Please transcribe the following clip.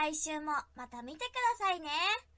来週もまた見てくださいね。